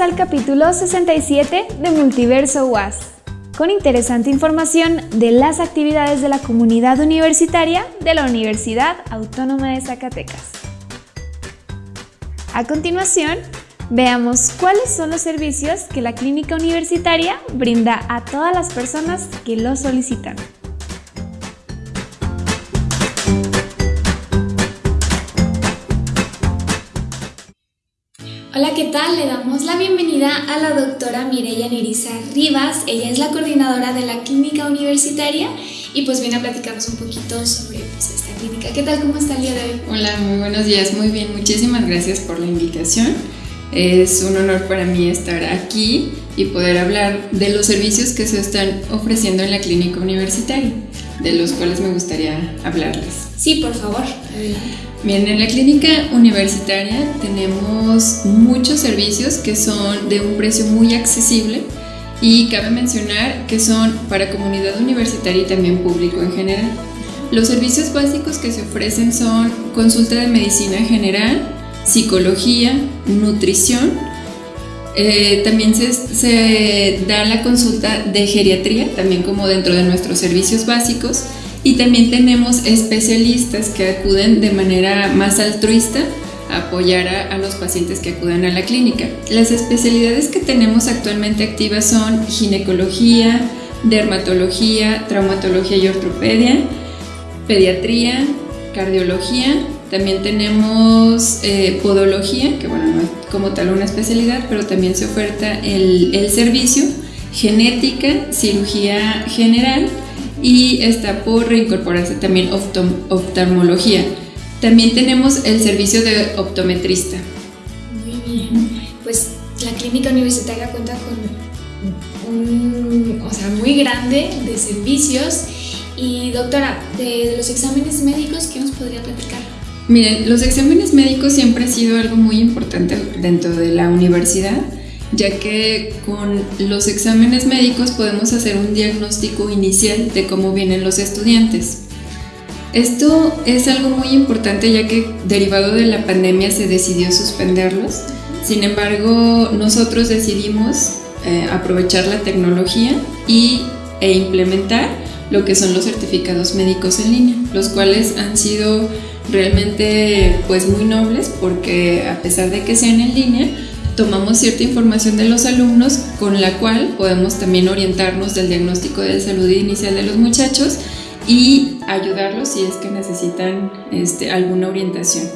Al capítulo 67 de Multiverso UAS, con interesante información de las actividades de la comunidad universitaria de la Universidad Autónoma de Zacatecas. A continuación, veamos cuáles son los servicios que la clínica universitaria brinda a todas las personas que lo solicitan. Hola, ¿qué tal? Le damos la bienvenida a la doctora Mireya Nerissa Rivas. Ella es la coordinadora de la clínica universitaria y pues viene a platicarnos un poquito sobre pues, esta clínica. ¿Qué tal? ¿Cómo está el día de hoy? Hola, muy buenos días. Muy bien, muchísimas gracias por la invitación. Es un honor para mí estar aquí y poder hablar de los servicios que se están ofreciendo en la clínica universitaria, de los cuales me gustaría hablarles. Sí, por favor. Bien, en la clínica universitaria tenemos muchos servicios que son de un precio muy accesible y cabe mencionar que son para comunidad universitaria y también público en general. Los servicios básicos que se ofrecen son consulta de medicina general, psicología, nutrición. Eh, también se, se da la consulta de geriatría, también como dentro de nuestros servicios básicos y también tenemos especialistas que acuden de manera más altruista a apoyar a, los pacientes que acuden a la clínica. Las especialidades que tenemos actualmente activas son ginecología, dermatología, traumatología y ortopedia, pediatría, cardiología, también tenemos eh, podología, que bueno, no es como tal una especialidad, pero también se oferta el servicio, genética, cirugía general, y está por reincorporarse también oftalmología. También tenemos el servicio de optometrista. Muy bien, pues la clínica universitaria cuenta con un, o sea, muy grande de servicios. Y doctora, de los exámenes médicos, ¿qué nos podría platicar? Miren, los exámenes médicos siempre han sido algo muy importante dentro de la universidad ya que con los exámenes médicos podemos hacer un diagnóstico inicial de cómo vienen los estudiantes. Esto es algo muy importante ya que derivado de la pandemia se decidió suspenderlos. Sin embargo, nosotros decidimos eh, aprovechar la tecnología y, e implementar lo que son los certificados médicos en línea, los cuales han sido realmente pues muy nobles porque a pesar de que sean en línea, tomamos cierta información de los alumnos con la cual podemos también orientarnos del diagnóstico de salud inicial de los muchachos y ayudarlos si es que necesitan este, alguna orientación.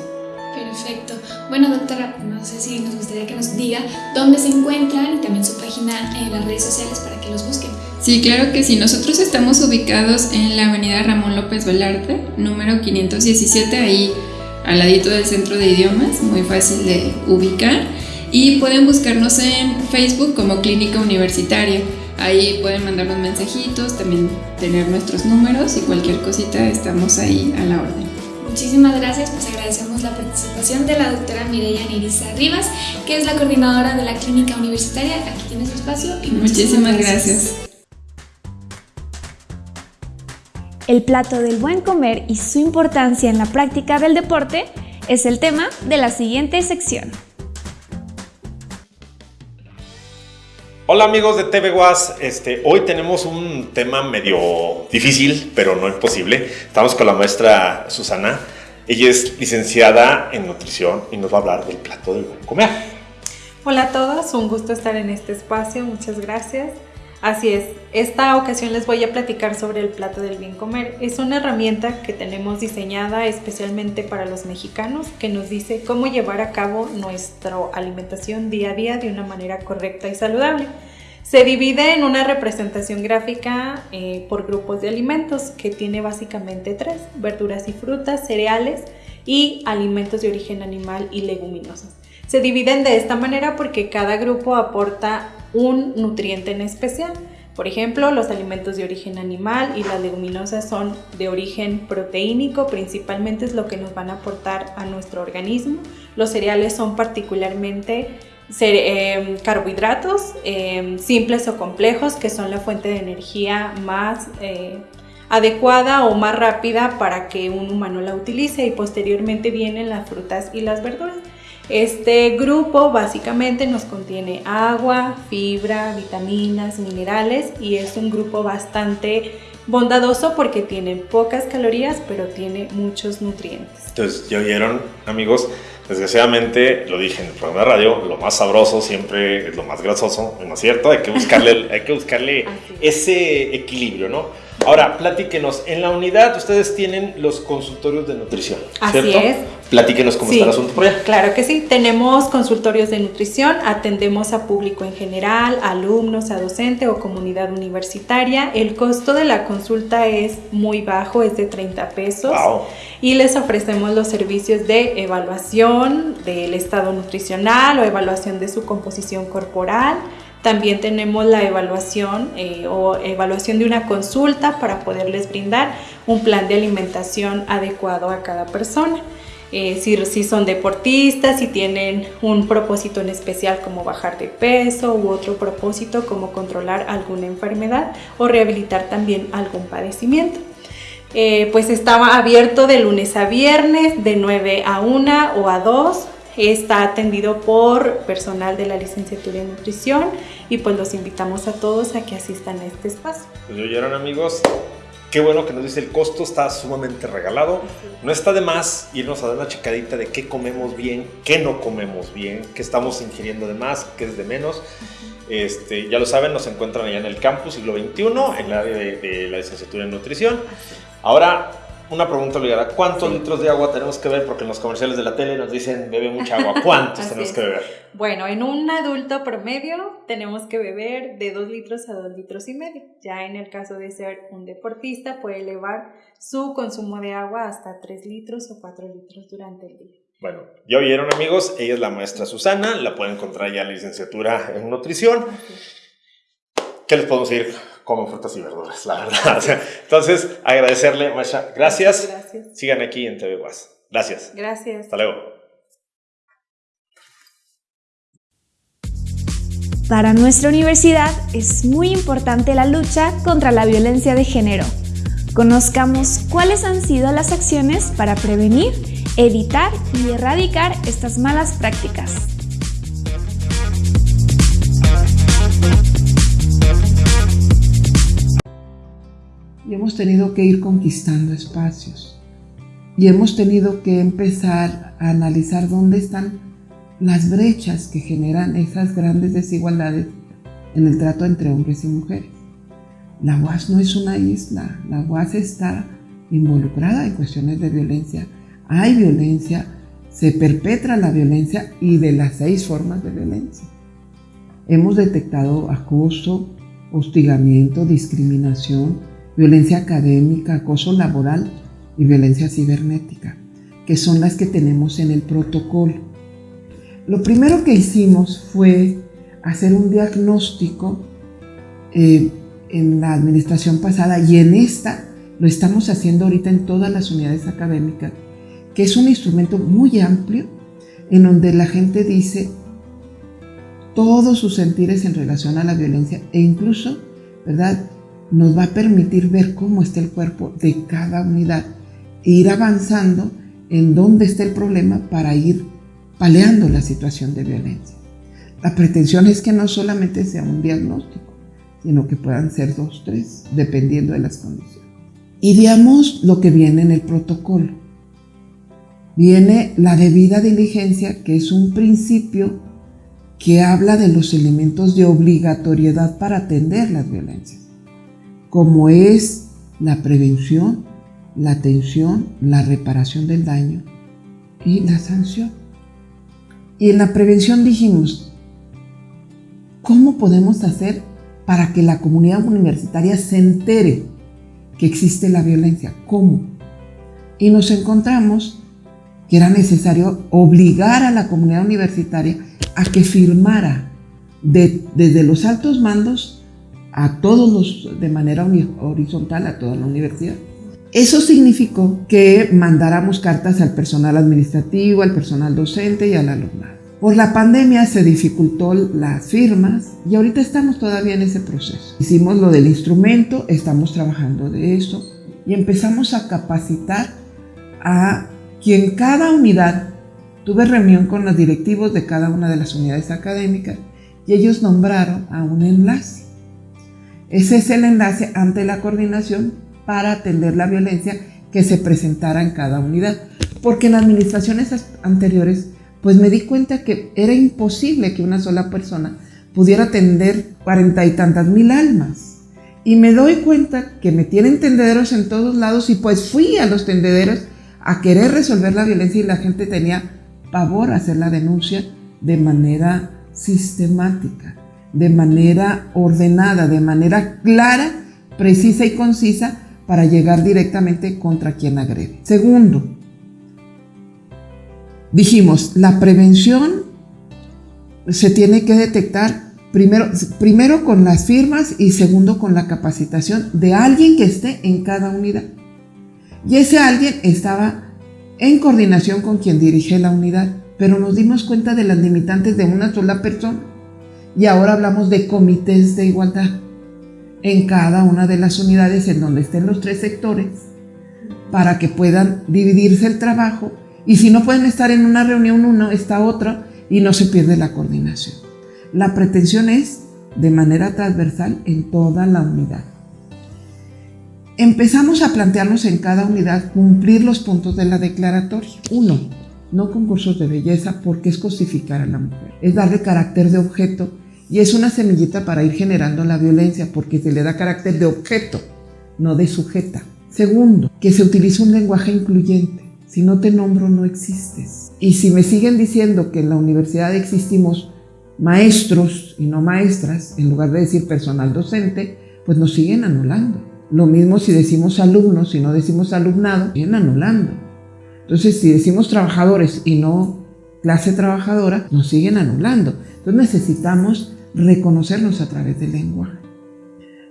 Perfecto. Bueno, doctora, no sé si nos gustaría que nos diga dónde se encuentran y también su página en las redes sociales para que los busquen. Sí, claro que sí. Nosotros estamos ubicados en la avenida Ramón López Velarde, número 517, ahí al ladito del centro de idiomas, muy fácil de ubicar y pueden buscarnos en Facebook como Clínica Universitaria. Ahí pueden mandarnos mensajitos, también tener nuestros números y cualquier cosita estamos ahí a la orden. Muchísimas gracias, pues agradecemos la participación de la doctora Mireya Nirisa Rivas, que es la coordinadora de la Clínica Universitaria. Aquí tiene su espacio y muchísimas, gracias. El plato del buen comer y su importancia en la práctica del deporte es el tema de la siguiente sección. Hola amigos de TV Was, este, hoy tenemos un tema medio difícil, pero no imposible. Estamos con la maestra Susana. Ella es licenciada en nutrición y nos va a hablar del plato del buen comer. Hola a todos, un gusto estar en este espacio, muchas gracias. Así es, esta ocasión les voy a platicar sobre el plato del bien comer. Es una herramienta que tenemos diseñada especialmente para los mexicanos que nos dice cómo llevar a cabo nuestra alimentación día a día de una manera correcta y saludable. Se divide en una representación gráfica eh, por grupos de alimentos que tiene básicamente tres, verduras y frutas, cereales y alimentos de origen animal y leguminosos. Se dividen de esta manera porque cada grupo aporta un nutriente en especial. Por ejemplo, los alimentos de origen animal y las leguminosas son de origen proteínico, principalmente es lo que nos van a aportar a nuestro organismo. Los cereales son particularmente em, carbohidratos em, simples o complejos, que son la fuente de energía más eh, adecuada o más rápida para que un humano la utilice y posteriormente vienen las frutas y las verduras. Este grupo básicamente nos contiene agua, fibra, vitaminas, minerales y es un grupo bastante bondadoso porque tiene pocas calorías pero tiene muchos nutrientes. Entonces, ya oyeron amigos, desgraciadamente, lo dije en el programa de radio, lo más sabroso siempre es lo más grasoso, ¿no es cierto? Hay que buscarle, hay que buscarle ese equilibrio, ¿no? Ahora, platíquenos, en la unidad ustedes tienen los consultorios de nutrición, ¿cierto? Así es. Platíquenos cómo está el asunto por allá. Claro que sí, tenemos consultorios de nutrición, atendemos a público en general, alumnos, a docente o comunidad universitaria. El costo de la consulta es muy bajo, es de 30 pesos. Wow. Y les ofrecemos los servicios de evaluación del estado nutricional o evaluación de su composición corporal también tenemos la evaluación eh, o evaluación de una consulta para poderles brindar un plan de alimentación adecuado a cada persona. Eh, si, son deportistas, si tienen un propósito en especial como bajar de peso u otro propósito como controlar alguna enfermedad o rehabilitar también algún padecimiento. Eh, pues estaba abierto de lunes a viernes de 9 a 1 o a 2 está atendido por personal de la licenciatura en nutrición y pues los invitamos a todos a que asistan a este espacio. Pues oyeron amigos, qué bueno que nos dice el costo, está sumamente regalado. No está de más irnos a dar una checadita de qué comemos bien, qué no comemos bien, qué estamos ingiriendo de más, qué es de menos. Este, ya lo saben, nos encuentran allá en el campus siglo XXI, en el área de, de la licenciatura en nutrición. Ahora, una pregunta obligada. ¿Cuántos litros de agua tenemos que beber? Porque en los comerciales de la tele nos dicen bebe mucha agua. ¿Cuántos tenemos que beber? Bueno, en un adulto promedio tenemos que beber de 2 litros a 2 litros y medio. Ya en el caso de ser un deportista puede elevar su consumo de agua hasta 3 litros o 4 litros durante el día. Bueno, ya oyeron amigos, ella es la maestra Susana, la pueden encontrar ya en la licenciatura en nutrición. ¿Qué les podemos decir? Como frutas y verduras, la verdad. Entonces, agradecerle, Masha. Gracias. Gracias. Sigan aquí en TV Guas. Gracias. Gracias. Hasta luego. Para nuestra universidad es muy importante la lucha contra la violencia de género. Conozcamos cuáles han sido las acciones para prevenir, evitar y erradicar estas malas prácticas. Hemos tenido que ir conquistando espacios y hemos tenido que empezar a analizar dónde están las brechas que generan esas grandes desigualdades en el trato entre hombres y mujeres. La UAS no es una isla, la UAS está involucrada en cuestiones de violencia. Hay violencia, se perpetra la violencia y de las seis formas de violencia. Hemos detectado acoso, hostigamiento, discriminación, violencia académica, acoso laboral y violencia cibernética, que son las que tenemos en el protocolo. Lo primero que hicimos fue hacer un diagnóstico eh, en la administración pasada y en esta lo estamos haciendo ahorita en todas las unidades académicas, que es un instrumento muy amplio en donde la gente dice todos sus sentires en relación a la violencia e incluso, ¿verdad? Nos va a permitir ver cómo está el cuerpo de cada unidad e ir avanzando en dónde está el problema para ir paleando la situación de violencia. La pretensión es que no solamente sea un diagnóstico, sino que puedan ser dos, tres, dependiendo de las condiciones. Y veamos lo que viene en el protocolo. Viene la debida diligencia, que es un principio que habla de los elementos de obligatoriedad para atender las violencias como es la prevención, la atención, la reparación del daño y la sanción. Y en la prevención dijimos, ¿cómo podemos hacer para que la comunidad universitaria se entere que existe la violencia? ¿Cómo? Y nos encontramos que era necesario obligar a la comunidad universitaria a que firmara desde los altos mandos a todos los, de manera horizontal a toda la universidad. Eso significó que mandáramos cartas al personal administrativo, al personal docente y al alumnado. Por la pandemia se dificultó las firmas y ahorita estamos todavía en ese proceso. Hicimos lo del instrumento, estamos trabajando de eso y empezamos a capacitar a quien cada unidad tuve reunión con los directivos de cada una de las unidades académicas y ellos nombraron a un enlace. Ese es el enlace ante la coordinación para atender la violencia que se presentara en cada unidad. Porque en administraciones anteriores, pues me di cuenta que era imposible que una sola persona pudiera atender cuarenta y tantas mil almas. Y me doy cuenta que me tienen tendederos en todos lados y pues fui a los tendederos a querer resolver la violencia y la gente tenía pavor a hacer la denuncia de manera sistemática, de manera ordenada, de manera clara, precisa y concisa para llegar directamente contra quien agrede. Segundo, dijimos, la prevención se tiene que detectar primero, primero con las firmas y segundo con la capacitación de alguien que esté en cada unidad. Y ese alguien estaba en coordinación con quien dirige la unidad, pero nos dimos cuenta de las limitantes de una sola persona y ahora hablamos de comités de igualdad en cada una de las unidades en donde estén los tres sectores para que puedan dividirse el trabajo y si no pueden estar en una reunión uno, está otra y no se pierde la coordinación. La pretensión es de manera transversal en toda la unidad. Empezamos a plantearnos en cada unidad cumplir los puntos de la declaratoria. Uno, no concursos de belleza porque es cosificar a la mujer, es darle carácter de objeto y es una semillita para ir generando la violencia porque se le da carácter de objeto, no de sujeta. Segundo, que se utilice un lenguaje incluyente. Si no te nombro, no existes. Y si me siguen diciendo que en la universidad existimos maestros y no maestras, en lugar de decir personal docente, pues nos siguen anulando. Lo mismo si decimos alumnos y no decimos alumnado, siguen anulando. Entonces, si decimos trabajadores y no clase trabajadora, nos siguen anulando. Entonces necesitamos reconocernos a través del lenguaje.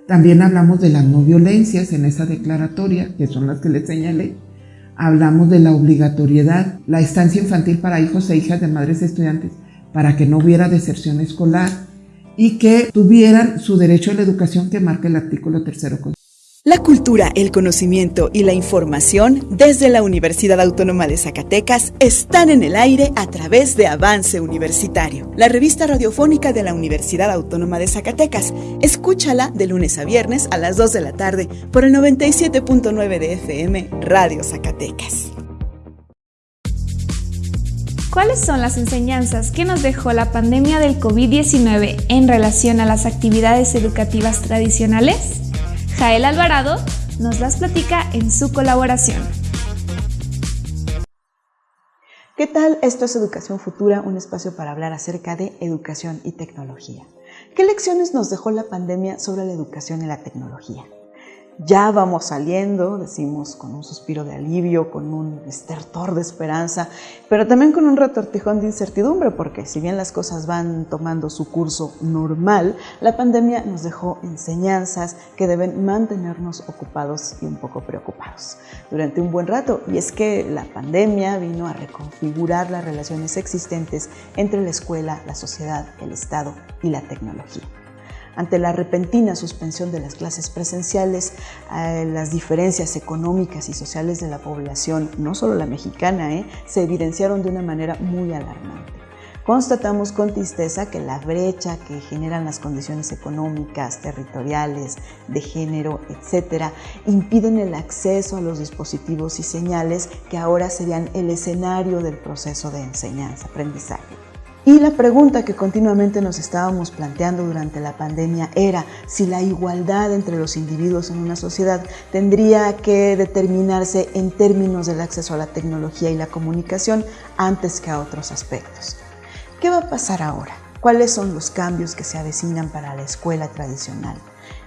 También hablamos de las no violencias en esa declaratoria, que son las que les señalé. Hablamos de la obligatoriedad, la estancia infantil para hijos e hijas de madres estudiantes, para que no hubiera deserción escolar y que tuvieran su derecho a la educación que marca el artículo tercero la cultura, el conocimiento y la información desde la Universidad Autónoma de Zacatecas están en el aire a través de Avance Universitario, la revista radiofónica de la Universidad Autónoma de Zacatecas. Escúchala de lunes a viernes a las 2 de la tarde por el 97.9 de FM Radio Zacatecas. ¿Cuáles son las enseñanzas que nos dejó la pandemia del COVID-19 en relación a las actividades educativas tradicionales? Jael Alvarado nos las platica en su colaboración. ¿Qué tal? Esto es Educación Futura, un espacio para hablar acerca de educación y tecnología. ¿Qué lecciones nos dejó la pandemia sobre la educación y la tecnología? Ya vamos saliendo, decimos con un suspiro de alivio, con un estertor de esperanza, pero también con un retortijón de incertidumbre, porque si bien las cosas van tomando su curso normal, la pandemia nos dejó enseñanzas que deben mantenernos ocupados y un poco preocupados durante un buen rato. Y es que la pandemia vino a reconfigurar las relaciones existentes entre la escuela, la sociedad, el Estado y la tecnología ante la repentina suspensión de las clases presenciales, las diferencias económicas y sociales de la población, no solo la mexicana, eh, se evidenciaron de una manera muy alarmante. Constatamos con tristeza que la brecha que generan las condiciones económicas, territoriales, de género, etcétera, impiden el acceso a los dispositivos y señales que ahora serían el escenario del proceso de enseñanza-aprendizaje. Y la pregunta que continuamente nos estábamos planteando durante la pandemia era si la igualdad entre los individuos en una sociedad tendría que determinarse en términos del acceso a la tecnología y la comunicación antes que a otros aspectos. ¿Qué va a pasar ahora? ¿Cuáles son los cambios que se avecinan para la escuela tradicional?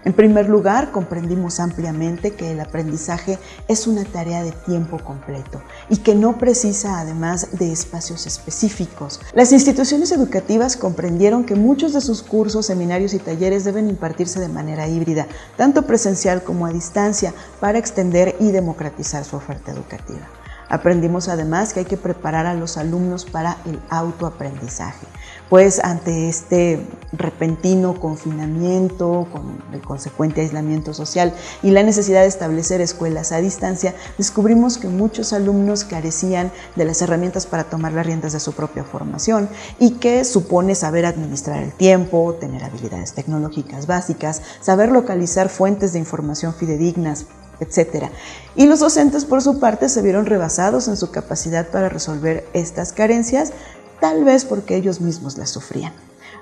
En primer lugar, comprendimos ampliamente que el aprendizaje es una tarea de tiempo completo y que no precisa además de espacios específicos. Las instituciones educativas comprendieron que muchos de sus cursos, seminarios y talleres deben impartirse de manera híbrida, tanto presencial como a distancia, para extender y democratizar su oferta educativa. Aprendimos además que hay que preparar a los alumnos para el autoaprendizaje, pues ante este repentino confinamiento, con el consecuente aislamiento social y la necesidad de establecer escuelas a distancia, descubrimos que muchos alumnos carecían de las herramientas para tomar las riendas de su propia formación y que supone saber administrar el tiempo, tener habilidades tecnológicas básicas, saber localizar fuentes de información fidedignas, etc. Y los docentes, por su parte, se vieron rebasados en su capacidad para resolver estas carencias, tal vez porque ellos mismos las sufrían.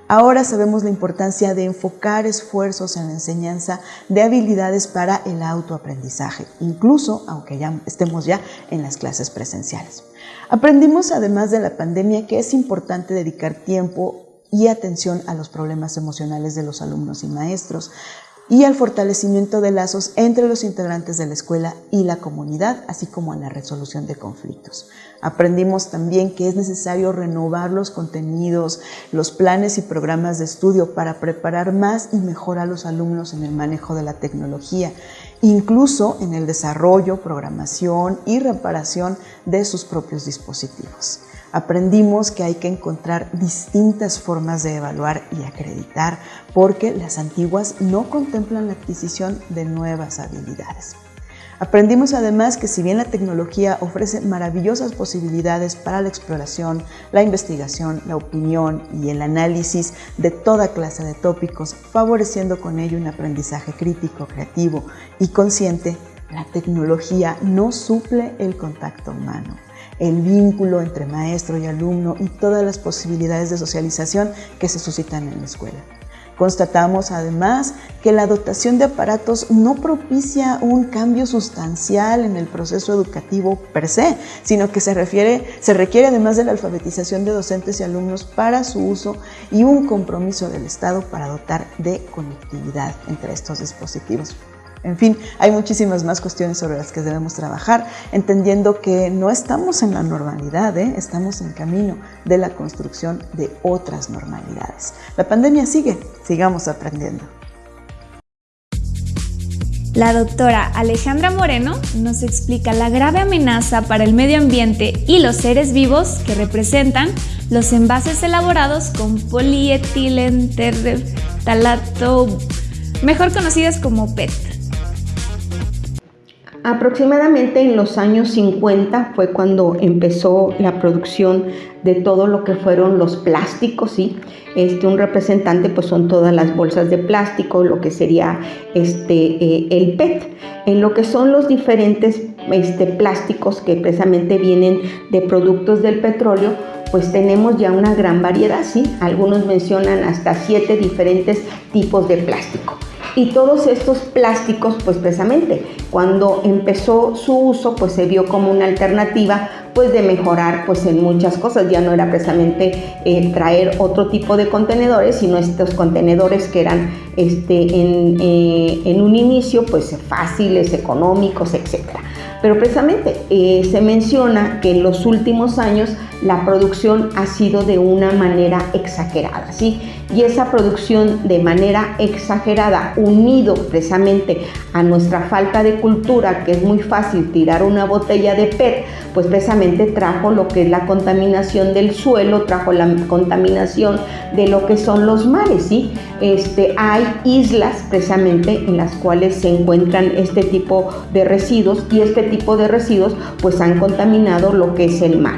Ahora sabemos la importancia de enfocar esfuerzos en la enseñanza de habilidades para el autoaprendizaje, incluso aunque ya estemos ya en las clases presenciales. Aprendimos además de la pandemia que es importante dedicar tiempo y atención a los problemas emocionales de los alumnos y maestros, y al fortalecimiento de lazos entre los integrantes de la escuela y la comunidad, así como a la resolución de conflictos. Aprendimos también que es necesario renovar los contenidos, los planes y programas de estudio para preparar más y mejor a los alumnos en el manejo de la tecnología, incluso en el desarrollo, programación y reparación de sus propios dispositivos aprendimos que hay que encontrar distintas formas de evaluar y acreditar porque las antiguas no contemplan la adquisición de nuevas habilidades. Aprendimos además que si bien la tecnología ofrece maravillosas posibilidades para la exploración, la investigación, la opinión y el análisis de toda clase de tópicos, favoreciendo con ello un aprendizaje crítico, creativo y consciente, la tecnología no suple el contacto humano el vínculo entre maestro y alumno y todas las posibilidades de socialización que se suscitan en la escuela. Constatamos además que la dotación de aparatos no propicia un cambio sustancial en el proceso educativo per se, sino que se, se requiere además de la alfabetización de docentes y alumnos para su uso y un compromiso del Estado para dotar de conectividad entre estos dispositivos. En fin, hay muchísimas más cuestiones sobre las que debemos trabajar, entendiendo que no estamos en la normalidad, ¿eh? estamos en camino de la construcción de otras normalidades. La pandemia sigue, sigamos aprendiendo. La doctora Alejandra Moreno nos explica la grave amenaza para el medio ambiente y los seres vivos que representan los envases elaborados con polietilentertalato, mejor conocidas como PET. Aproximadamente en los años 50 fue cuando empezó la producción de todo lo que fueron los plásticos, ¿sí? Este, un representante pues son todas las bolsas de plástico, lo que sería este, eh, el PET. En lo que son los diferentes este, plásticos que precisamente vienen de productos del petróleo, pues tenemos ya una gran variedad, ¿sí? Algunos mencionan hasta siete diferentes tipos de plástico. Y todos estos plásticos, pues precisamente, cuando empezó su uso, pues se vio como una alternativa pues de mejorar pues en muchas cosas. Ya no era precisamente eh, traer otro tipo de contenedores, sino estos contenedores que eran este, en, eh, en un inicio pues fáciles, económicos, etcétera. Pero precisamente eh, se menciona que en los últimos años la producción ha sido de una manera exagerada, ¿sí? Y esa producción de manera exagerada, unido precisamente a nuestra falta de cultura, que es muy fácil tirar una botella de PET, pues precisamente trajo lo que es la contaminación del suelo, trajo la contaminación de lo que son los mares, ¿sí? Este, hay islas precisamente en las cuales se encuentran este tipo de residuos y este tipo de residuos pues han contaminado lo que es el mar.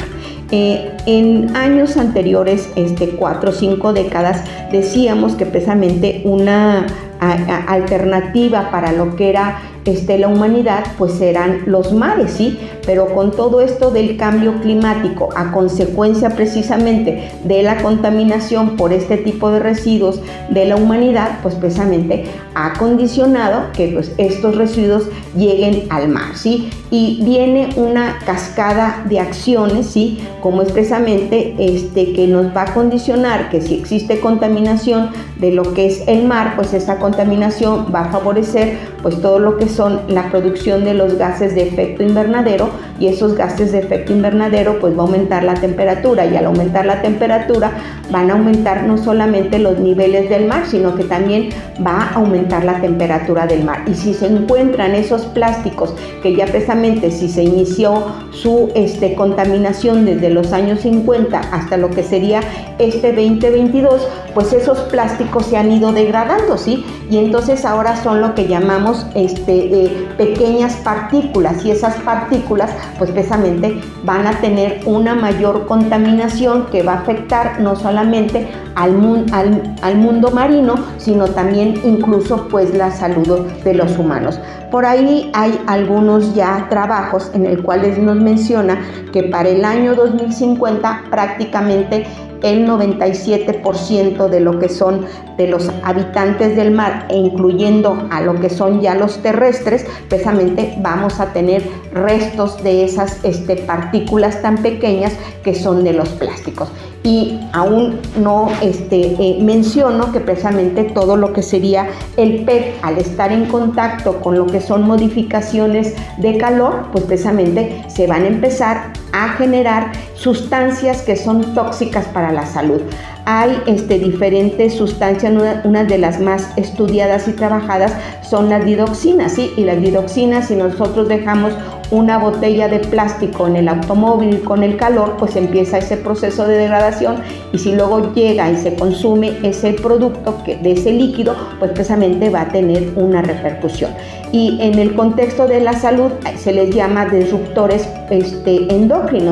Eh, en años anteriores, este, cuatro o cinco décadas, decíamos que precisamente una alternativa para lo que era este, la humanidad, pues eran los mares, ¿sí? Pero con todo esto del cambio climático, a consecuencia precisamente de la contaminación por este tipo de residuos de la humanidad, pues precisamente ha condicionado que pues, estos residuos lleguen al mar, ¿sí? Y viene una cascada de acciones, ¿sí? Como es precisamente este, que nos va a condicionar que si existe contaminación de lo que es el mar, pues esa contaminación va a favorecer pues todo lo que son la producción de los gases de efecto invernadero y esos gases de efecto invernadero pues va a aumentar la temperatura y al aumentar la temperatura van a aumentar no solamente los niveles del mar, sino que también va a aumentar la temperatura del mar. Y si se encuentran esos plásticos que ya precisamente si se inició su este, contaminación desde los años 50 hasta lo que sería este 2022, pues esos plásticos se han ido degradando, ¿sí? Y entonces ahora son lo que llamamos este, eh, pequeñas partículas y esas partículas pues precisamente van a tener una mayor contaminación que va a afectar no solamente al, al, al mundo marino, sino también incluso pues la salud de los humanos. Por ahí hay algunos ya trabajos en el cuales nos menciona que para el año 2050 prácticamente el 97% de lo que son de los habitantes del mar e incluyendo a lo que son ya los terrestres, precisamente vamos a tener restos de esas este, partículas tan pequeñas que son de los plásticos. Y aún no este, eh, menciono que precisamente todo lo que sería el PET al estar en contacto con lo que son modificaciones de calor, pues precisamente se van a empezar a generar sustancias que son tóxicas para la salud. Hay este, diferentes sustancias, una, de las más estudiadas y trabajadas son las didoxinas, ¿sí? Y las didoxinas, si nosotros dejamos una botella de plástico en el automóvil con el calor, pues empieza ese proceso de degradación y si luego llega y se consume ese producto que, de ese líquido, pues precisamente va a tener una repercusión. Y en el contexto de la salud se les llama disruptores este,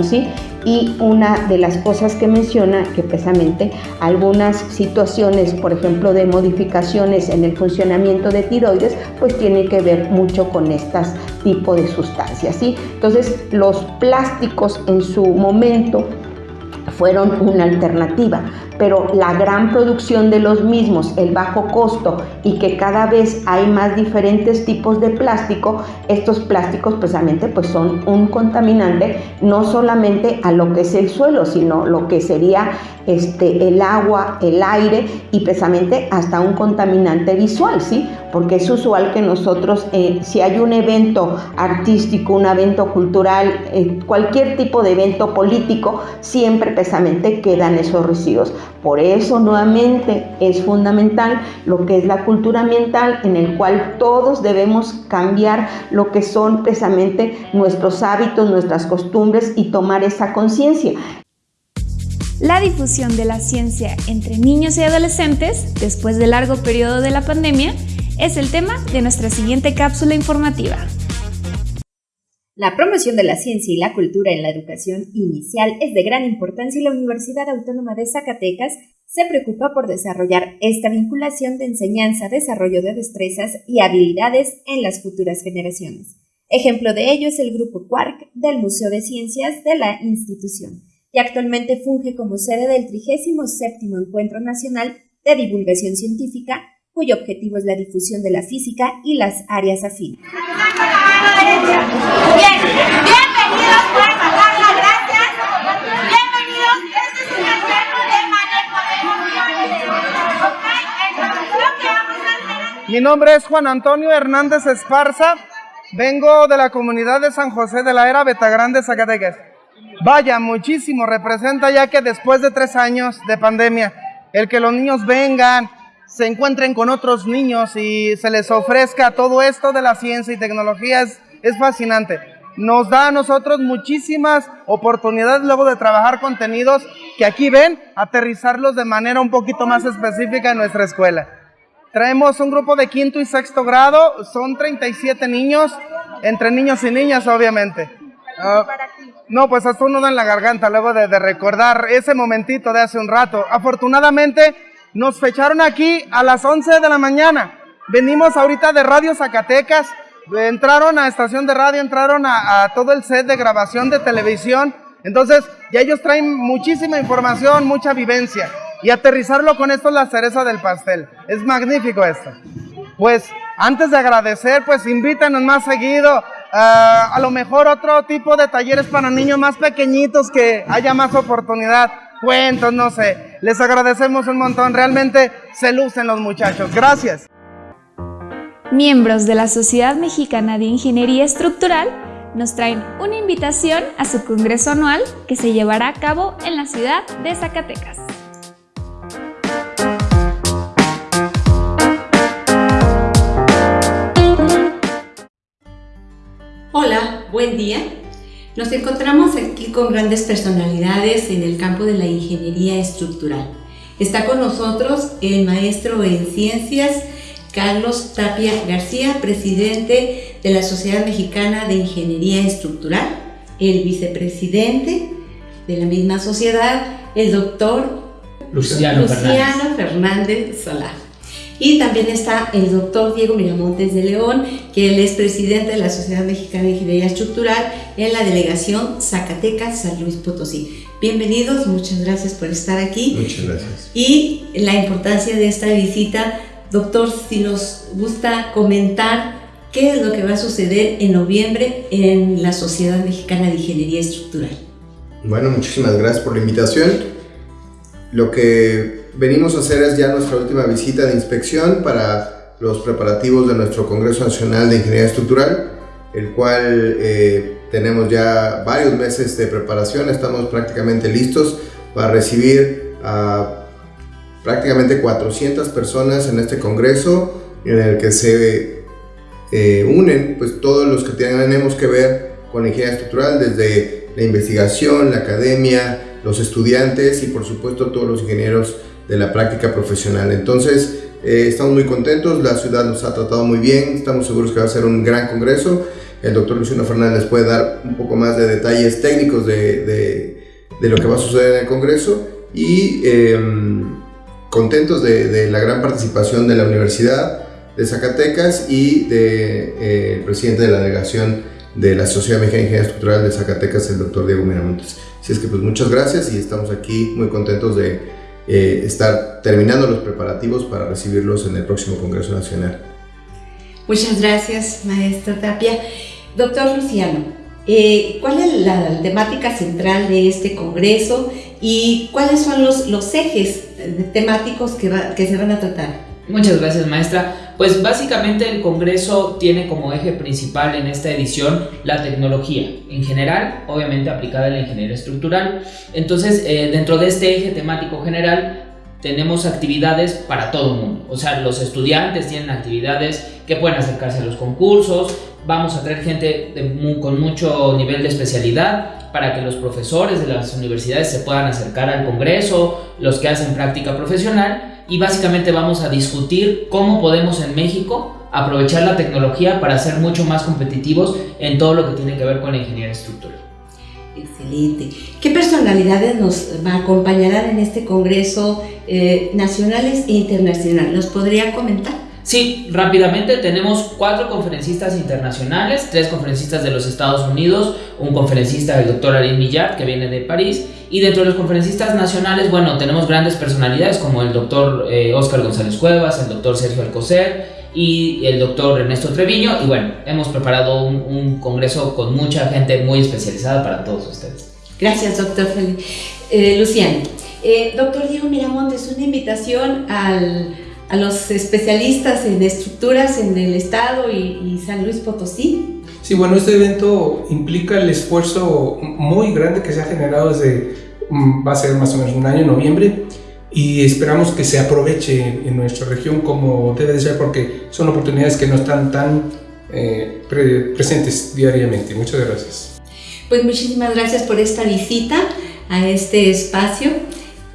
¿sí? y una de las cosas que menciona que precisamente algunas situaciones, por ejemplo, de modificaciones en el funcionamiento de tiroides, pues tiene que ver mucho con estas tipo de sustancias, ¿sí? Entonces, los plásticos en su momento fueron una alternativa, pero la gran producción de los mismos, el bajo costo y que cada vez hay más diferentes tipos de plástico, estos plásticos precisamente pues son un contaminante no solamente a lo que es el suelo, sino lo que sería este, el agua, el aire y precisamente hasta un contaminante visual, ¿sí? Porque es usual que nosotros, eh, si hay un evento artístico, un evento cultural, eh, cualquier tipo de evento político, siempre precisamente quedan esos residuos. Por eso nuevamente es fundamental lo que es la cultura ambiental en el cual todos debemos cambiar lo que son precisamente nuestros hábitos, nuestras costumbres y tomar esa conciencia. La difusión de la ciencia entre niños y adolescentes después del largo periodo de la pandemia es el tema de nuestra siguiente cápsula informativa. La promoción de la ciencia y la cultura en la educación inicial es de gran importancia y la Universidad Autónoma de Zacatecas se preocupa por desarrollar esta vinculación de enseñanza, desarrollo de destrezas y habilidades en las futuras generaciones. Ejemplo de ello es el Grupo Quark del Museo de Ciencias de la institución y actualmente funge como sede del 37 Encuentro Nacional de Divulgación Científica, cuyo objetivo es la difusión de la física y las áreas afines. Mi nombre es Juan Antonio Hernández Esparza. Vengo de la comunidad de San José de la Era Betagrande, Zacatecas. Vaya, muchísimo representa ya que después de tres años de pandemia, el que los niños vengan, se encuentren con otros niños y se les ofrezca todo esto de la ciencia y tecnología es, es fascinante. Nos da a nosotros muchísimas oportunidades luego de trabajar contenidos que aquí ven, aterrizarlos de manera un poquito más específica en nuestra escuela. Traemos un grupo de quinto y sexto grado, son 37 niños, entre niños y niñas obviamente. Uh, no, pues hasta uno en la garganta luego de, de recordar ese momentito de hace un rato. Afortunadamente nos fecharon aquí a las 11 de la mañana. Venimos ahorita de Radio Zacatecas, entraron a estación de radio, entraron a, todo el set de grabación de televisión. Entonces, ya ellos traen muchísima información, mucha vivencia. Y aterrizarlo con esto es la cereza del pastel. Es magnífico esto. Pues, antes de agradecer, pues invítanos más seguido. Ah, a lo mejor otro tipo de talleres para niños más pequeñitos que haya más oportunidad cuentos, no sé. Les agradecemos un montón, realmente se lucen los muchachos. Gracias. Miembros de la Sociedad Mexicana de Ingeniería Estructural nos traen una invitación a su congreso anual que se llevará a cabo en la ciudad de Zacatecas. Hola, buen día. Nos encontramos aquí con grandes personalidades en el campo de la ingeniería estructural. Está con nosotros el maestro en ciencias Carlos Tapia García, presidente de la Sociedad Mexicana de Ingeniería Estructural, el vicepresidente de la misma sociedad, el doctor Luciano, Luciano Fernández. Solá. Y también está el doctor Diego Miramontes de León, que él es presidente de la Sociedad Mexicana de Ingeniería Estructural en la delegación Zacatecas, San Luis Potosí. Bienvenidos, muchas gracias por estar aquí. Muchas gracias. Y la importancia de esta visita, doctor, si nos gusta comentar qué es lo que va a suceder en noviembre en la Sociedad Mexicana de Ingeniería Estructural. Bueno, muchísimas gracias por la invitación. Lo que venimos a hacer es ya nuestra última visita de inspección para los preparativos de nuestro Congreso Nacional de Ingeniería Estructural, el cual eh, tenemos ya varios meses de preparación, estamos prácticamente listos para recibir a prácticamente 400 personas en este Congreso, en el que se eh, unen pues todos los que tenemos que ver con ingeniería estructural, desde la investigación, la academia, los estudiantes y por supuesto todos los ingenieros de la práctica profesional. Entonces, eh, estamos muy contentos, la ciudad nos ha tratado muy bien, estamos seguros que va a ser un gran congreso. El doctor Luciano Fernández puede dar un poco más de detalles técnicos de, de, lo que va a suceder en el congreso y em, contentos de, la gran participación de la Universidad de Zacatecas y del de, eh, presidente de la delegación de la Sociedad Mexicana de Ingeniería Estructural de Zacatecas, el doctor Diego Miramontes. Así es que pues muchas gracias y estamos aquí muy contentos de eh, estar terminando los preparativos para recibirlos en el próximo Congreso Nacional. Muchas gracias, maestro Tapia. Doctor Luciano, eh, ¿cuál es la temática central de este Congreso y cuáles son los, los ejes temáticos que, que se van a tratar? Muchas gracias, maestra. Pues básicamente el Congreso tiene como eje principal en esta edición la tecnología, en general, obviamente aplicada a la ingeniería estructural. Entonces, eh, dentro de este eje temático general, tenemos actividades para todo el mundo. O sea, los estudiantes tienen actividades que pueden acercarse a los concursos, vamos a traer gente con mucho nivel de especialidad para que los profesores de las universidades se puedan acercar al Congreso, los que hacen práctica profesional y básicamente vamos a discutir cómo podemos en México aprovechar la tecnología para ser mucho más competitivos en todo lo que tiene que ver con la ingeniería estructural. Excelente. ¿Qué personalidades nos acompañarán en este Congreso eh, nacionales e internacionales? ¿Nos podría comentar? Sí, rápidamente tenemos cuatro conferencistas internacionales, tres conferencistas de los Estados Unidos, un conferencista del doctor Arin Millard que viene de París y dentro de los conferencistas nacionales, bueno, tenemos grandes personalidades como el doctor Oscar eh, González Cuevas, el doctor Sergio Alcocer y el doctor Ernesto Treviño y bueno, hemos preparado un, congreso con mucha gente muy especializada para todos ustedes. Gracias, doctor eh, Luciano. Eh, doctor Diego Miramontes, una invitación al a los especialistas en estructuras en el estado y, San Luis Potosí? Sí, bueno, este evento implica el esfuerzo muy grande que se ha generado desde, mm, va a ser más o menos un año, noviembre, y esperamos que se aproveche en nuestra región como debe de ser porque son oportunidades que no están tan eh, presentes diariamente. Muchas gracias. Pues muchísimas gracias por esta visita a este espacio.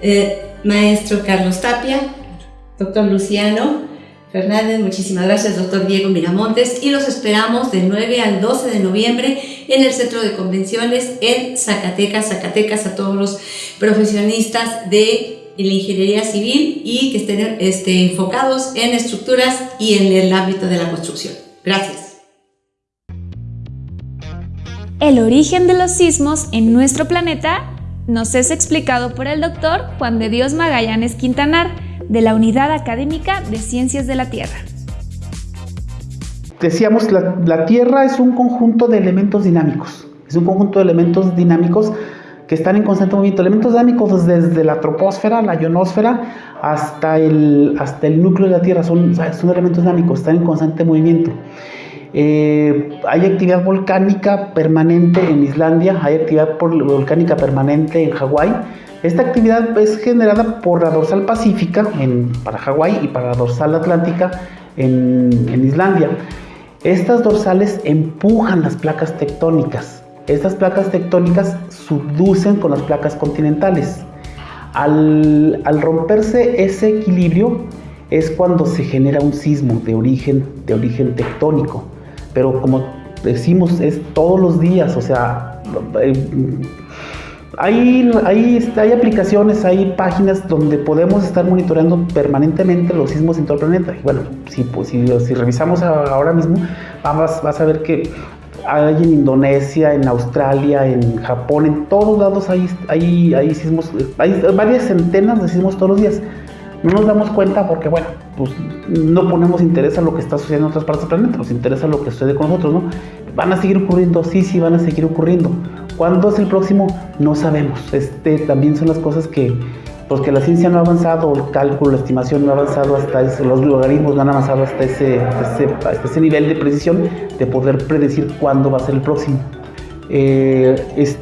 Eh, maestro Carlos Tapia, doctor Luciano Fernández, muchísimas gracias, doctor Diego Miramontes, y los esperamos del 9 al 12 de noviembre en el Centro de Convenciones en Zacatecas, Zacatecas a todos los profesionistas de la ingeniería civil y que estén este, enfocados en estructuras y en el ámbito de la construcción. Gracias. El origen de los sismos en nuestro planeta nos es explicado por el doctor Juan de Dios Magallanes Quintanar, de la Unidad Académica de Ciencias de la Tierra. Decíamos, la, la Tierra es un conjunto de elementos dinámicos, es un conjunto de elementos dinámicos que están en constante movimiento. Elementos dinámicos desde la troposfera, la ionosfera, hasta el, hasta el núcleo de la Tierra, son, son elementos dinámicos, están en constante movimiento. Eh, hay actividad volcánica permanente en Islandia, hay actividad volcánica permanente en Hawái. Esta actividad es generada por la dorsal pacífica en, para Hawái y para la dorsal atlántica en, en Islandia. Estas dorsales empujan las placas tectónicas. Estas placas tectónicas subducen con las placas continentales. Al, al, romperse ese equilibrio es cuando se genera un sismo de origen, de origen tectónico. Pero como decimos, es todos los días, o sea, eh, hay, hay, hay, aplicaciones, hay páginas donde podemos estar monitoreando permanentemente los sismos en todo el planeta. Y bueno, si, pues, si, revisamos ahora mismo, vas, vas a ver que hay en Indonesia, en Australia, en Japón, en todos lados hay, hay, hay sismos, hay varias centenas de sismos todos los días. No nos damos cuenta porque, bueno, pues no ponemos interés a lo que está sucediendo en otras partes del planeta, nos interesa lo que sucede con nosotros, ¿no? ¿Van a seguir ocurriendo? Sí, sí, van a seguir ocurriendo. ¿Cuándo es el próximo? No sabemos. Este, también son las cosas que, pues la ciencia no ha avanzado, el cálculo, la estimación no ha avanzado hasta eso, los logaritmos no han avanzado hasta ese, hasta ese, nivel de precisión de poder predecir cuándo va a ser el próximo. Eh,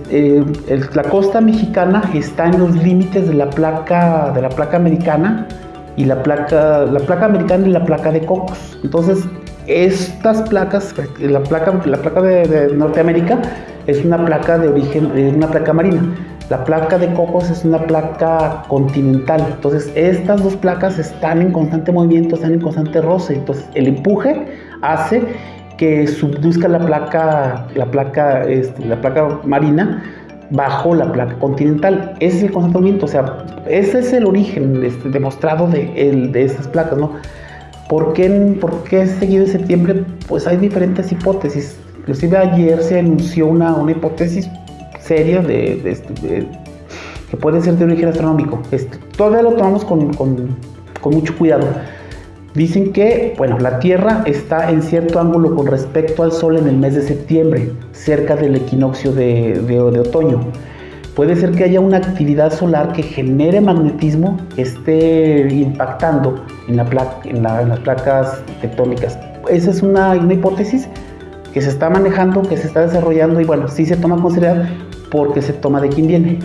eh, la costa mexicana está en los límites de la placa, de la placa americana y la placa, la placa americana y la placa de Cocos. Entonces, estas placas, la placa, la placa de, Norteamérica es una placa de origen, una placa marina. La placa de Cocos es una placa continental. Entonces, estas dos placas están en constante movimiento, están en constante roce. Entonces, el empuje hace que subduzca la placa, la placa, este, la placa marina bajo la placa continental. Ese es el constante movimiento, o sea, ese es el origen este, demostrado de, el, de estas placas, ¿no? ¿Por qué, ¿Por qué seguido de septiembre? Pues hay diferentes hipótesis. Inclusive ayer se anunció una, una hipótesis seria de, que puede ser de origen astronómico. Este, todavía lo tomamos con, con, con, mucho cuidado. Dicen que, bueno, la Tierra está en cierto ángulo con respecto al Sol en el mes de septiembre, cerca del equinoccio de, de otoño puede ser que haya una actividad solar que genere magnetismo que esté impactando en, la en, las placas tectónicas. Esa es una, hipótesis que se está manejando, que se está desarrollando y bueno, sí se toma con seriedad porque se toma de quién viene.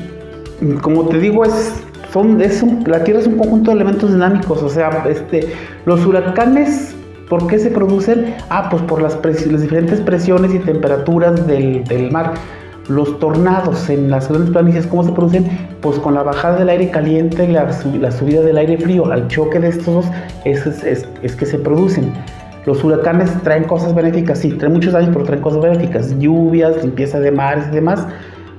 Como te digo, es, son, la Tierra es un conjunto de elementos dinámicos, o sea, este, los huracanes ¿Por qué se producen? Ah, pues por las, diferentes presiones y temperaturas del mar. Los tornados en las grandes planicies, ¿cómo se producen? Pues con la bajada del aire caliente y la, subida del aire frío. Al choque de estos dos es, es, que se producen. Los huracanes traen cosas benéficas, sí, traen muchos daños, pero traen cosas benéficas. Lluvias, limpieza de mares y demás.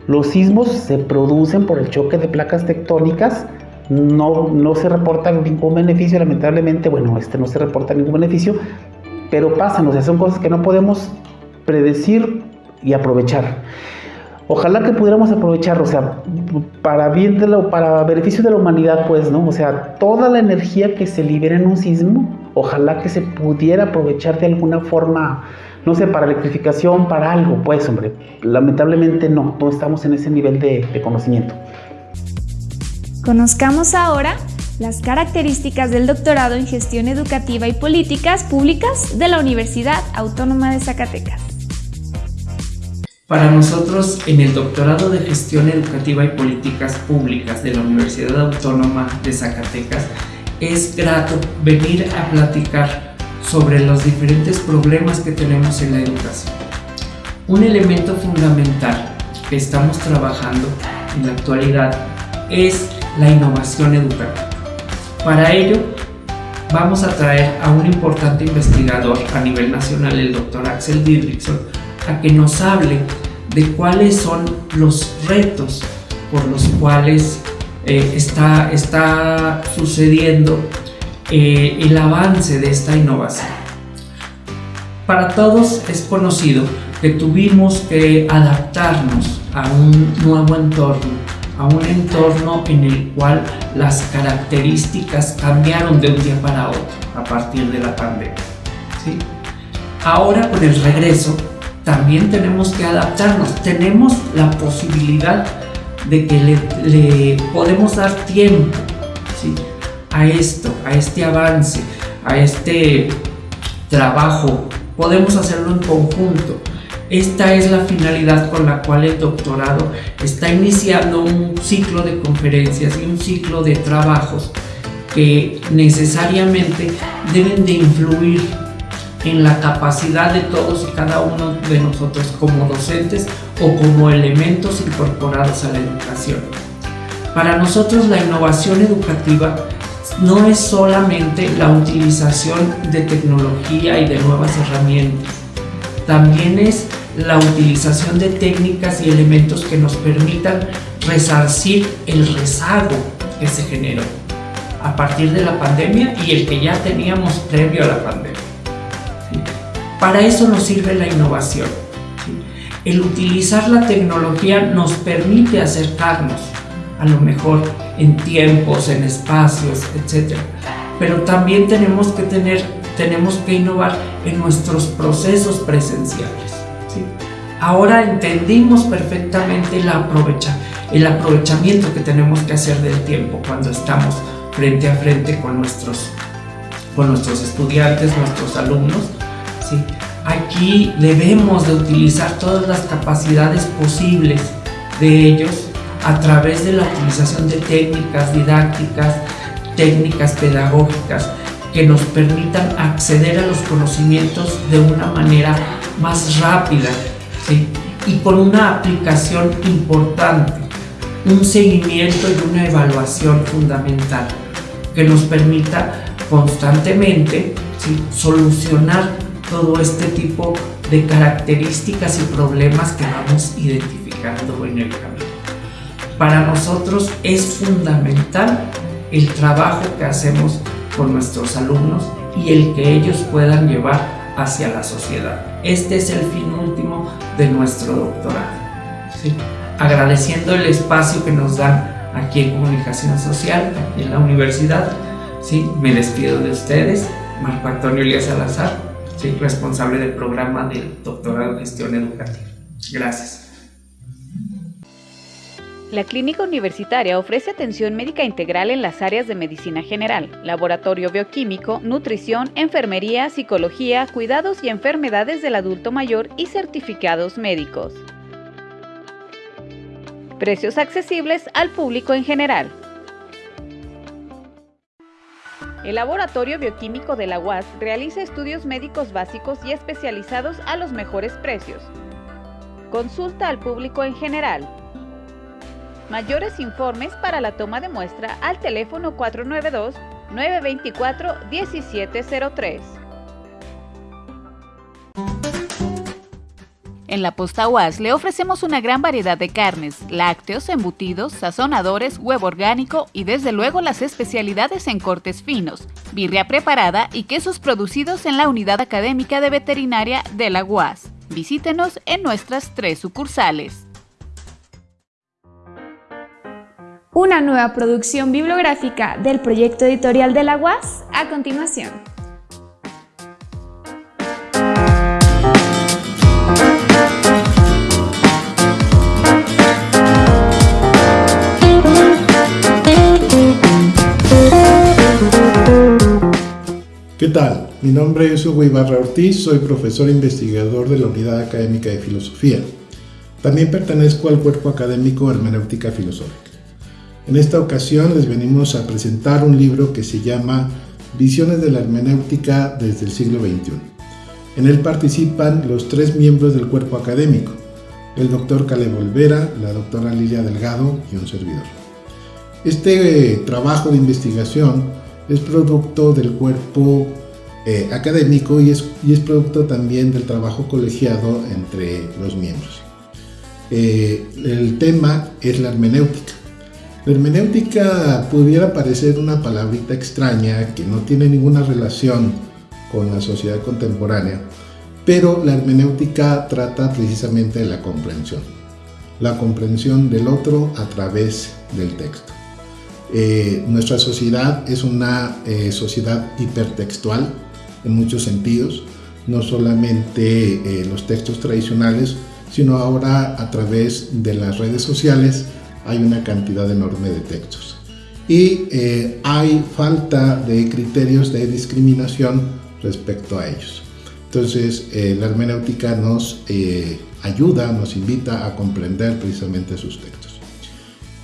Los sismos se producen por el choque de placas tectónicas. No, no se reporta ningún beneficio, lamentablemente, bueno, este no se reporta ningún beneficio, pero pasan, o sea, son cosas que no podemos predecir y aprovechar. Ojalá que pudiéramos aprovechar, o sea, para bien de lo, para beneficio de la humanidad, pues, ¿no? O sea, toda la energía que se libera en un sismo, ojalá que se pudiera aprovechar de alguna forma, no sé, para electrificación, para algo, pues, hombre. Lamentablemente no, no estamos en ese nivel de, de conocimiento. Conozcamos ahora las características del doctorado en gestión educativa y políticas públicas de la Universidad Autónoma de Zacatecas. Para nosotros, en el doctorado de Gestión Educativa y Políticas Públicas de la Universidad Autónoma de Zacatecas, es grato venir a platicar sobre los diferentes problemas que tenemos en la educación. Un elemento fundamental que estamos trabajando en la actualidad es la innovación educativa. Para ello, vamos a traer a un importante investigador a nivel nacional, el doctor Axel Didrikson, a que nos hable de cuáles son los retos por los cuales eh, está, está sucediendo eh, el avance de esta innovación. Para todos es conocido que tuvimos que adaptarnos a un nuevo entorno, a un entorno en el cual las características cambiaron de un día para otro a partir de la pandemia. ¿sí? Ahora con el regreso también tenemos que adaptarnos. Tenemos la posibilidad de que le, podemos dar tiempo a esto, a este avance, a este trabajo podemos hacerlo en conjunto. Esta es la finalidad con la cual el doctorado está iniciando un ciclo de conferencias y un ciclo de trabajos que necesariamente deben de influir en la capacidad de todos y cada uno de nosotros como docentes o como elementos incorporados a la educación. Para nosotros la innovación educativa no es solamente la utilización de tecnología y de nuevas herramientas, también es la utilización de técnicas y elementos que nos permitan resarcir el rezago que se generó a partir de la pandemia y el que ya teníamos previo a la pandemia. Para eso nos sirve la innovación. El utilizar la tecnología nos permite acercarnos, a lo mejor en tiempos, en espacios, etc. Pero también tenemos que tener, tenemos que innovar en nuestros procesos presenciales. Ahora entendimos perfectamente el, aprovecha, el aprovechamiento que tenemos que hacer del tiempo cuando estamos frente a frente con nuestros, con nuestros estudiantes, nuestros alumnos. ¿Sí? Aquí debemos de utilizar todas las capacidades posibles de ellos a través de la utilización de técnicas didácticas, técnicas pedagógicas que nos permitan acceder a los conocimientos de una manera más rápida ¿sí? y con una aplicación importante, un seguimiento y una evaluación fundamental que nos permita constantemente solucionar todo este tipo de características y problemas que vamos identificando en el camino. Para nosotros es fundamental el trabajo que hacemos con nuestros alumnos y el que ellos puedan llevar hacia la sociedad. Este es el fin último de nuestro doctorado. Agradeciendo el espacio que nos dan aquí en Comunicación Social, aquí en la universidad. Sí, me despido de ustedes, Marco Antonio Elías Salazar, soy responsable del programa del doctorado en gestión educativa. Gracias. La clínica universitaria ofrece atención médica integral en las áreas de medicina general, laboratorio bioquímico, nutrición, enfermería, psicología, cuidados y enfermedades del adulto mayor y certificados médicos. Precios accesibles al público en general. El Laboratorio Bioquímico de la UAS realiza estudios médicos básicos y especializados a los mejores precios. Consulta al público en general. Mayores informes para la toma de muestra al teléfono 492-924-1703. En la Posta UAS le ofrecemos una gran variedad de carnes, lácteos, embutidos, sazonadores, huevo orgánico y desde luego las especialidades en cortes finos, birria preparada y quesos producidos en la Unidad Académica de Veterinaria de la UAS. Visítenos en nuestras tres sucursales. Una nueva producción bibliográfica del proyecto editorial de la UAS a continuación. ¿Qué tal? Mi nombre es Hugo Ibarra Ortiz, soy profesor investigador de la Unidad Académica de Filosofía. También pertenezco al cuerpo académico Hermenéutica Filosófica. En esta ocasión les venimos a presentar un libro que se llama Visiones de la Hermenéutica desde el siglo XXI. En él participan los tres miembros del cuerpo académico, el doctor Caleb Olvera, la doctora Lilia Delgado y un servidor. Este eh, trabajo de investigación es producto del cuerpo eh, académico y es, y es, producto también del trabajo colegiado entre los miembros. Eh, el tema es la hermenéutica. La hermenéutica pudiera parecer una palabrita extraña que no tiene ninguna relación con la sociedad contemporánea, pero la hermenéutica trata precisamente de la comprensión, la comprensión del otro a través del texto. Eh, nuestra sociedad es una eh, sociedad hipertextual en muchos sentidos, no solamente eh, los textos tradicionales, sino ahora a través de las redes sociales hay una cantidad enorme de textos. Y hay falta de criterios de discriminación respecto a ellos. Entonces, eh, la hermenéutica nos eh, ayuda, nos invita a comprender precisamente sus textos.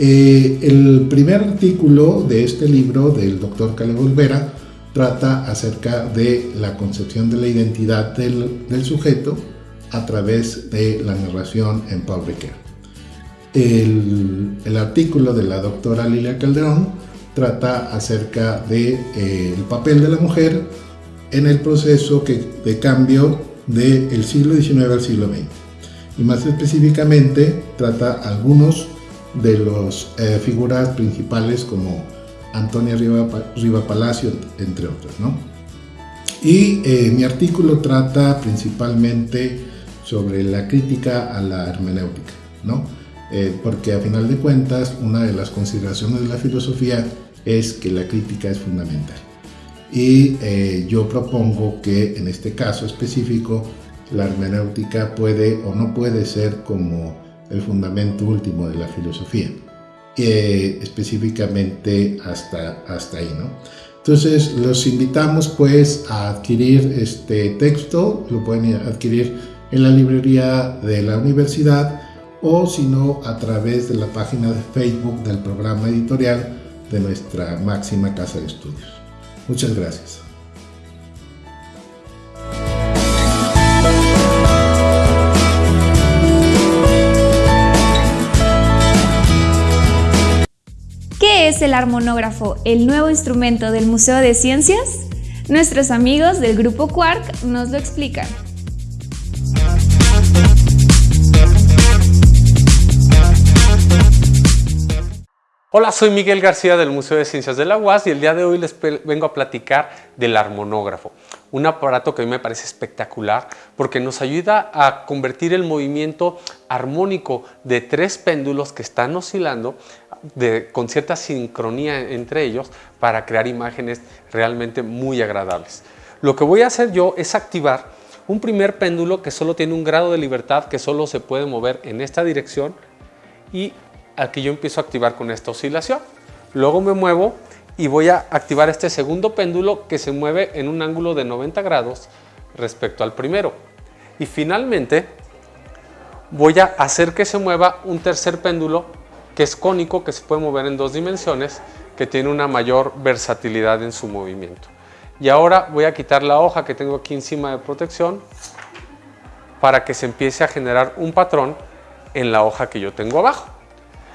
Eh, el primer artículo de este libro del doctor Caleb Olvera trata acerca de la concepción de la identidad del, del sujeto a través de la narración en Paul El, el, artículo de la doctora Lilia Calderón trata acerca del de, el papel de la mujer en el proceso que, de cambio del siglo XIX al siglo XX. Y más específicamente trata algunos de las eh, figuras principales como Antonia Riva, Riva Palacio, entre otros. ¿no? Y eh, mi artículo trata principalmente sobre la crítica a la hermenéutica, ¿no? Eh, porque a final de cuentas una de las consideraciones de la filosofía es que la crítica es fundamental. Y yo propongo que en este caso específico la hermenéutica puede o no puede ser como el fundamento último de la filosofía, eh, específicamente hasta, hasta ahí. ¿no? Entonces los invitamos pues a adquirir este texto, lo pueden adquirir en la librería de la universidad o si no a través de la página de Facebook del programa editorial de nuestra máxima casa de estudios. Muchas gracias. Es el armonógrafo, el nuevo instrumento del Museo de Ciencias? Nuestros amigos del grupo Quark nos lo explican. Hola, soy Miguel García del Museo de Ciencias de la UAS y el día de hoy les vengo a platicar del armonógrafo, un aparato que a mí me parece espectacular porque nos ayuda a convertir el movimiento armónico de tres péndulos que están oscilando de, con cierta sincronía entre ellos para crear imágenes realmente muy agradables. Lo que voy a hacer yo es activar un primer péndulo que solo tiene un grado de libertad que solo se puede mover en esta dirección y aquí yo empiezo a activar con esta oscilación. Luego me muevo y voy a activar este segundo péndulo que se mueve en un ángulo de 90 grados respecto al primero. Y finalmente voy a hacer que se mueva un tercer péndulo que es cónico, que se puede mover en dos dimensiones, que tiene una mayor versatilidad en su movimiento. Y ahora voy a quitar la hoja que tengo aquí encima de protección para que se empiece a generar un patrón en la hoja que yo tengo abajo.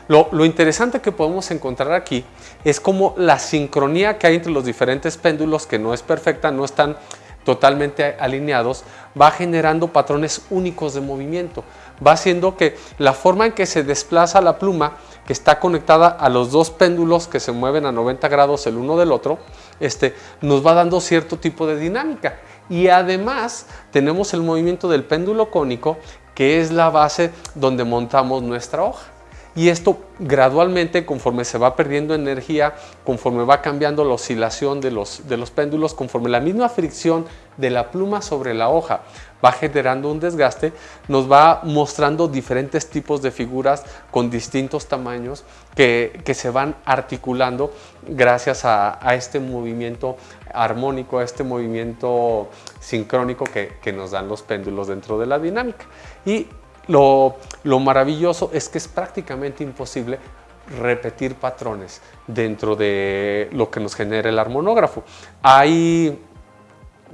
Lo, interesante que podemos encontrar aquí es como la sincronía que hay entre los diferentes péndulos, que no es perfecta, no están totalmente alineados, va generando patrones únicos de movimiento. Va haciendo que la forma en que se desplaza la pluma, que está conectada a los dos péndulos que se mueven a 90 grados el uno del otro, este, nos va dando cierto tipo de dinámica. Y además tenemos el movimiento del péndulo cónico, que es la base donde montamos nuestra hoja y esto gradualmente conforme se va perdiendo energía, conforme va cambiando la oscilación de los, de los péndulos, conforme la misma fricción de la pluma sobre la hoja va generando un desgaste, nos va mostrando diferentes tipos de figuras con distintos tamaños que, se van articulando gracias a, este movimiento armónico, a este movimiento sincrónico que, que nos dan los péndulos dentro de la dinámica. Y lo, maravilloso es que es prácticamente imposible repetir patrones dentro de lo que nos genera el armonógrafo. Hay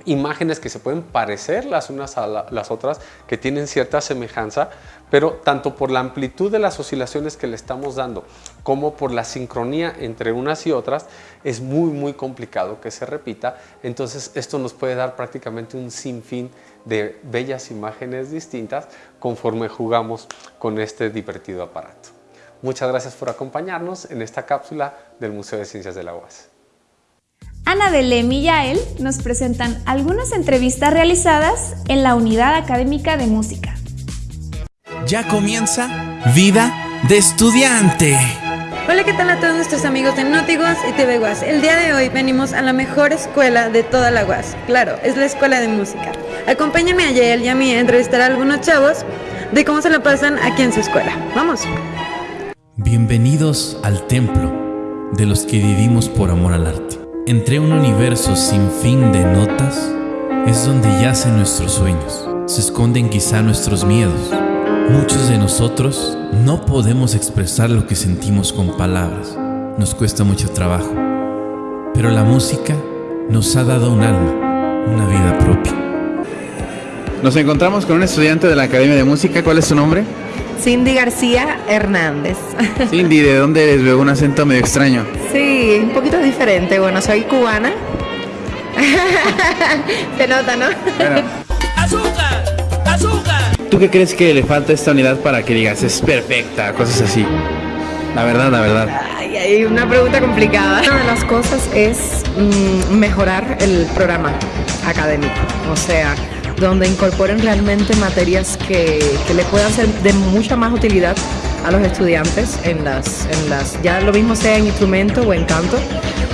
imágenes que se pueden parecer las unas a las otras, que tienen cierta semejanza, pero tanto por la amplitud de las oscilaciones que le estamos dando como por la sincronía entre unas y otras, es muy muy complicado que se repita. Entonces esto nos puede dar prácticamente un sinfín de bellas imágenes distintas conforme jugamos con este divertido aparato. Muchas gracias por acompañarnos en esta cápsula del Museo de Ciencias de la UAS. Ana Belém y Yael nos presentan algunas entrevistas realizadas en la Unidad Académica de Música. Ya comienza Vida de Estudiante. Hola, ¿qué tal a todos nuestros amigos de Notiguas y TV Guas? El día de hoy venimos a la mejor escuela de toda la Guas. Claro, es la Escuela de Música. Acompáñame a Yael y a mí a entrevistar a algunos chavos de cómo se la pasan aquí en su escuela. ¡Vamos! Bienvenidos al templo de los que vivimos por amor al arte. Entre un universo sin fin de notas, es donde yacen nuestros sueños, se esconden quizá nuestros miedos. Muchos de nosotros no podemos expresar lo que sentimos con palabras, nos cuesta mucho trabajo, pero la música nos ha dado un alma, una vida propia. Nos encontramos con un estudiante de la Academia de Música, ¿cuál es su nombre? Cindy García Hernández. Cindy, ¿de dónde eres? Veo un acento medio extraño. Sí, un poquito diferente. Bueno, soy cubana. Se nota, ¿no? ¡Azúcar! ¡Azúcar! ¿Tú qué crees que le falta a esta unidad para que digas es perfecta, cosas así? La verdad, la verdad. Ay, hay una pregunta complicada. Una de las cosas es mm, mejorar el programa académico. O sea, donde incorporen realmente materias que, que le puedan ser de mucha más utilidad a los estudiantes en las, en las, ya lo mismo sea en instrumento o en canto,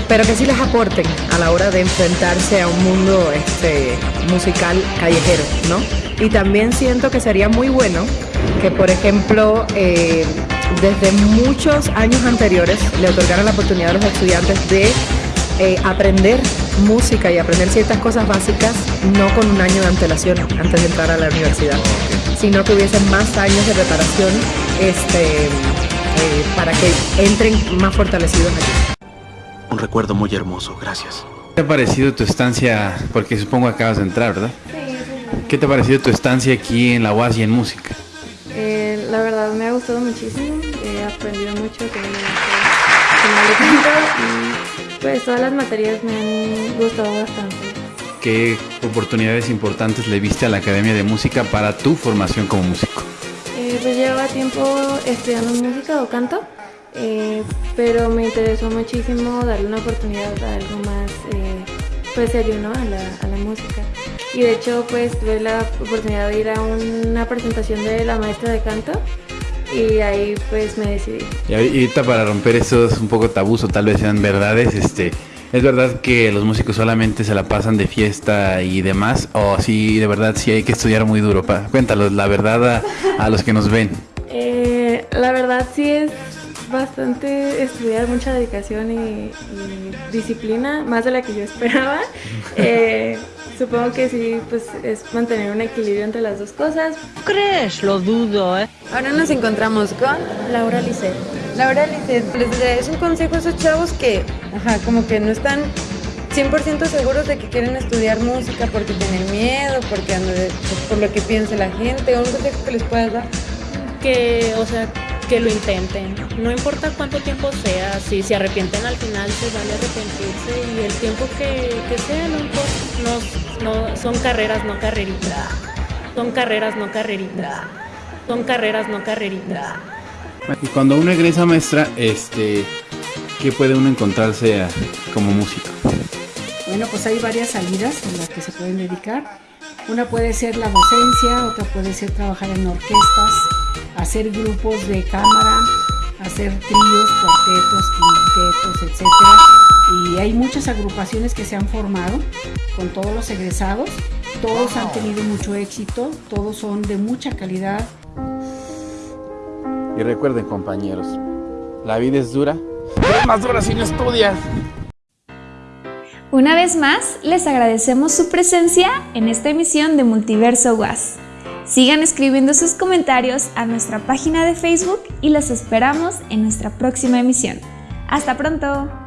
pero que sí les aporten a la hora de enfrentarse a un mundo este, musical callejero, ¿no? Y también siento que sería muy bueno que, por ejemplo, eh, desde muchos años anteriores le otorgaran la oportunidad a los estudiantes de eh, aprender música y aprender ciertas cosas básicas, no con un año de antelación antes de entrar a la universidad, sino que hubiesen más años de preparación este, eh, para que entren más fortalecidos aquí. Un recuerdo muy hermoso, gracias. ¿Qué te ha parecido tu estancia? Porque supongo que acabas de entrar, ¿verdad? ¿Qué te ha parecido tu estancia aquí en la UAS y en música? Eh, la verdad me ha gustado muchísimo, he aprendido mucho que me pues todas las materias me han gustado bastante. ¿Qué oportunidades importantes le viste a la Academia de Música para tu formación como músico? Eh, pues llevaba tiempo estudiando música o canto, eh, pero me interesó muchísimo darle una oportunidad a algo más eh, pues serio ¿no? a, la, a la música. Y de hecho pues tuve la oportunidad de ir a una presentación de la maestra de canto y ahí pues me decidí. Y ahorita para romper esos un poco tabús o tal vez sean verdades, este, ¿es verdad que los músicos solamente se la pasan de fiesta y demás? ¿O sí, de verdad sí hay que estudiar muy duro? Pa? Cuéntanos la verdad a, a los que nos ven. Eh, la verdad sí es bastante estudiar, mucha dedicación y, y disciplina, más de la que yo esperaba. Eh, supongo que sí, pues es mantener un equilibrio entre las dos cosas. ¿Crees? Lo dudo, ¿eh? Ahora nos encontramos con Laura Lisset. Laura Lisset. Les es un consejo a esos chavos que, ajá, como que no están 100% seguros de que quieren estudiar música porque tienen miedo, porque ando de- por lo que piense la gente, o un consejo que les puedas dar. que, o sea, que lo intenten. No importa cuánto tiempo sea, si se arrepienten al final, se vale arrepentirse y el tiempo que, que sea, no importa. No, no, son carreras, no carreritas. Son carreras, no carreritas. Son carreras, no carreritas. Y cuando uno egresa maestra, este, ¿qué puede uno encontrarse a- como músico? Bueno, pues hay varias salidas en las que se pueden dedicar. Una puede ser la docencia, otra puede ser trabajar en orquestas, hacer grupos de cámara, hacer tríos, cuartetos, quintetos, etc. Y hay muchas agrupaciones que se han formado con todos los egresados. Todos han tenido mucho éxito, todos son de mucha calidad. Y recuerden compañeros, la vida es dura, pero es más dura si no estudias. Una vez más, les agradecemos su presencia en esta emisión de Multiverso Was. Sigan escribiendo sus comentarios a nuestra página de Facebook y los esperamos en nuestra próxima emisión. ¡Hasta pronto!